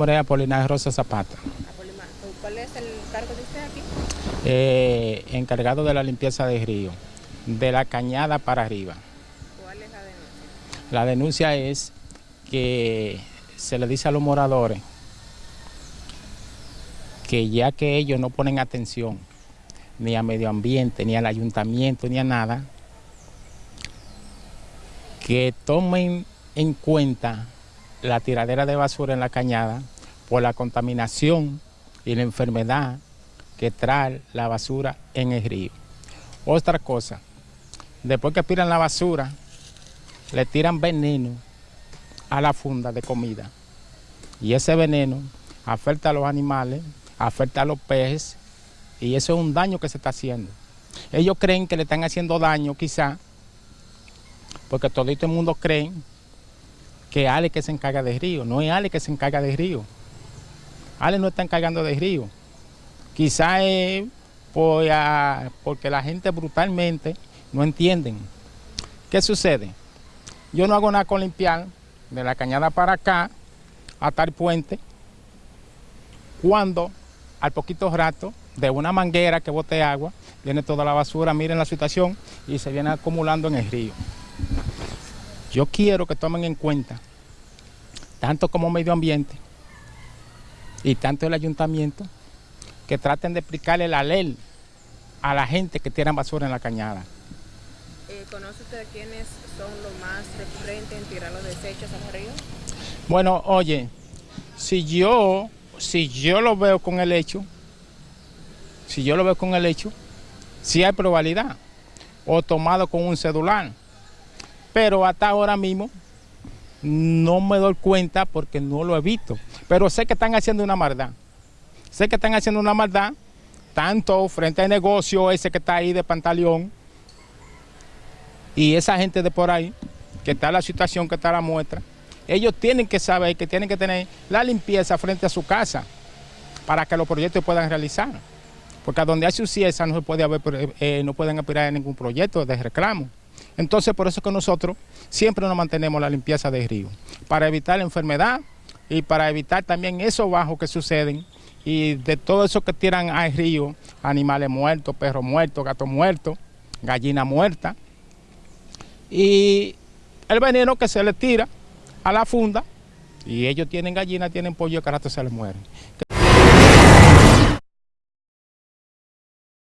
nombre es Apolinar Rosa Zapata. ¿Cuál es el cargo de usted aquí? Eh, encargado de la limpieza del río, de la cañada para arriba. ¿Cuál es la denuncia? La denuncia es que se le dice a los moradores que ya que ellos no ponen atención ni a medio ambiente, ni al ayuntamiento, ni a nada, que tomen en cuenta la tiradera de basura en la cañada por la contaminación y la enfermedad que trae la basura en el río. Otra cosa, después que tiran la basura, le tiran veneno a la funda de comida. Y ese veneno afecta a los animales, afecta a los peces, y eso es un daño que se está haciendo. Ellos creen que le están haciendo daño quizá, porque todo el mundo cree que Ale que se encarga del río, no es Ale que se encarga del río. Ale no está encargando del río. Quizá es porque la gente brutalmente no entienden. ¿Qué sucede? Yo no hago nada con limpiar de la cañada para acá hasta el puente, cuando al poquito rato de una manguera que bote agua, viene toda la basura, miren la situación, y se viene acumulando en el río. Yo quiero que tomen en cuenta, tanto como medio ambiente y tanto el ayuntamiento, que traten de explicarle la ley a la gente que tiran basura en la cañada. Eh, ¿Conoce usted quiénes son los más recurrentes en tirar los desechos al río? Bueno, oye, si yo, si yo lo veo con el hecho, si yo lo veo con el hecho, si hay probabilidad, o tomado con un celular. Pero hasta ahora mismo no me doy cuenta porque no lo he visto. Pero sé que están haciendo una maldad. Sé que están haciendo una maldad, tanto frente al negocio ese que está ahí de Pantaleón, y esa gente de por ahí, que está la situación, que está la muestra, ellos tienen que saber que tienen que tener la limpieza frente a su casa para que los proyectos puedan realizar. Porque a donde hay suciedad no se puede haber, eh, no pueden aspirar a ningún proyecto de reclamo. Entonces, por eso que nosotros siempre nos mantenemos la limpieza del río, para evitar la enfermedad y para evitar también esos bajos que suceden y de todo eso que tiran al río, animales muertos, perros muertos, gatos muertos, gallina muerta y el veneno que se le tira a la funda y ellos tienen gallina, tienen pollo, que rato se les mueren.